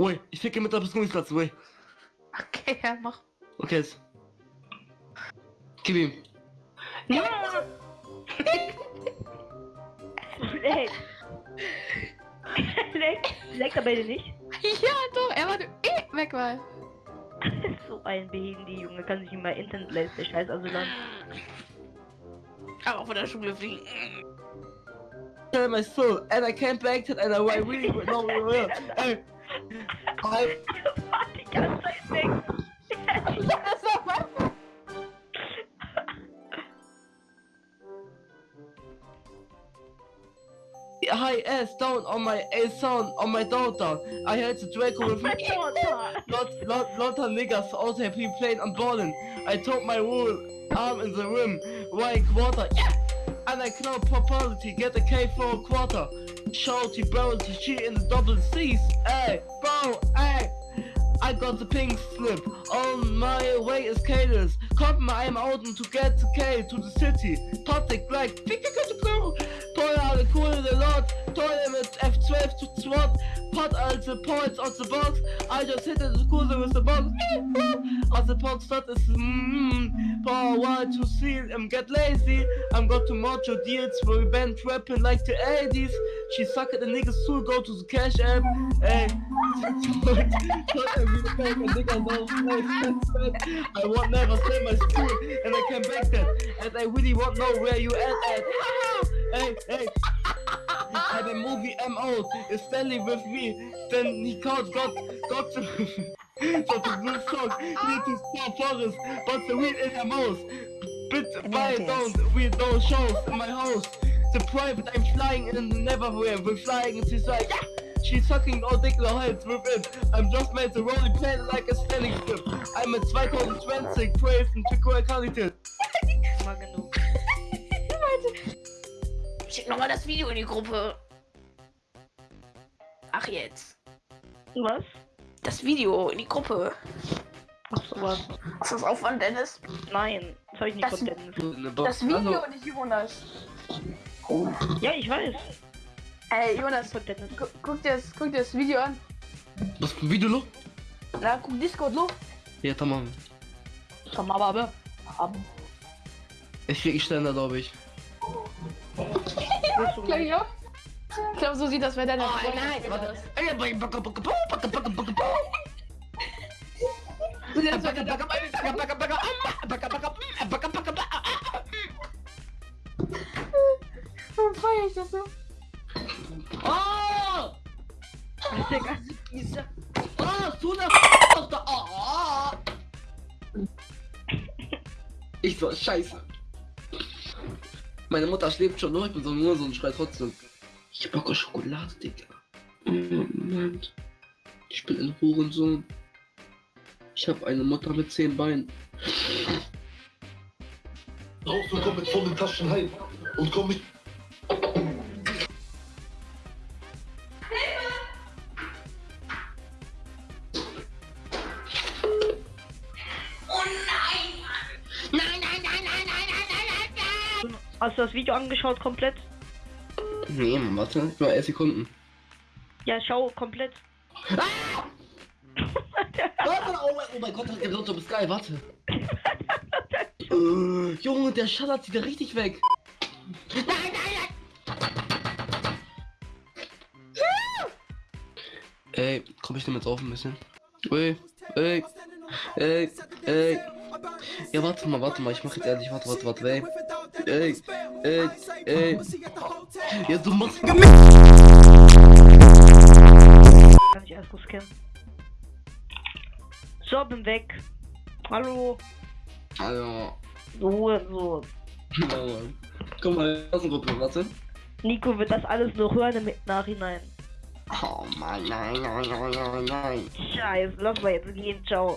Ui, ich ficke mit der Begrüßungsplatz, ui. Okay, ja, mach. Okay, jetzt. Gib ihm. Ja! Leck. Leck. Leck aber nicht. Ja, doch, er war eh weg, weil. so ein behinderte Junge kann sich nicht mal Internet leisten, der scheiß Asylant. Aber von der Schule fliegen. Tell my soul, and I came back to and I really no real. Hey, I, War die ganze Zeit weg. high ass down on my A sound on my daughter. I had the Draco with me. Lot, lot, lot of niggas also have been playing and balling. I took my whole arm in the rim, right quarter, yeah! And I know property, get a K for a quarter. Shouty bro, to shit in the double C's, hey, bro, hey! I got the pink slip, on my way is Cadence. Come, I'm out and to get the K to the city. Patrick Black, pick pick pick bro! Teuer, alle cool, the lot, teuer mit F12 to SWAT. Pot all the points on the box. I just hit the school with the box. on the box that is mmm. Power one to seal. I'm get lazy. I'm got to macho deals for band rapping like the 80s. She suck at the niggas soul. Go to the cash app. Hey. I want never say my school. And I came back then. And I really want know where you at at. Hey hey. And the movie M out is Stanley with me. Then he can't got got to got the blue song. Need to stop forest but the weed in her mouth. Bit down with those shows in my house the private I'm flying in the neverwhere we're flying and she's like yeah She's sucking all dick heads with it. I'm just made to rolling plane like a standing strip. I'm at 2020, praise and Chico Qualität. Mal genug. Schick nochmal das Video in die Gruppe. Ach jetzt. Was? Das Video in die Gruppe. Ach so was. Ist das Aufwand, Dennis? Nein, das hab ich nicht Das- von Dennis. Das Video nicht Jonas. Ja, ich weiß. Ey, Jonas, gu guck dir, das, guck dir das Video an. Was für ein Video noch? Na, guck Discord, lo. Ja, tamam. Komm, aber, aber. aber. Ich krieg Ständer, glaube ich. Du Glaub ich auch. Ich glaube, so sieht das bei deiner Oh, nein, warte. Du siehst das bei- Warum feier ich das so? Oh! Digga. Oh, so eine Tochter! Oh! Ich so, scheiße. Meine Mutter schläft schon, nur ich bin so nur so ein Schrei trotzdem. Ich hab Bock auf Schokolade, Digga. Oh, Mann. Ich bin ein Hurensohn. Ich hab eine Mutter mit zehn Beinen. raus und komm mit vollen Taschen heim. Und komm mit. Hast du das Video angeschaut komplett? Nee, Mann, warte. Nur 11 Sekunden. Ja, schau komplett. Warte, oh mein, oh mein Gott, der Lotto ist geil, warte. äh, Junge, der schallert sie da richtig weg. Nein, nein, nein. Ey, komm ich jetzt auf ein bisschen? Ey, ey, ey, ey. Ja, warte mal, warte mal, ich mach jetzt ehrlich, warte, warte, warte, ey. Ey, ey, ey. Ja, du machst Kann ich erst scannen. So, bin weg. Hallo. Also, Ruhe, so. Komm mal, Klassengruppe, warte. Nico wird das alles noch hören im Nachhinein. Oh Mann, nein, nein, nein, nein, nein. Scheiße, lass mal jetzt gehen, ciao.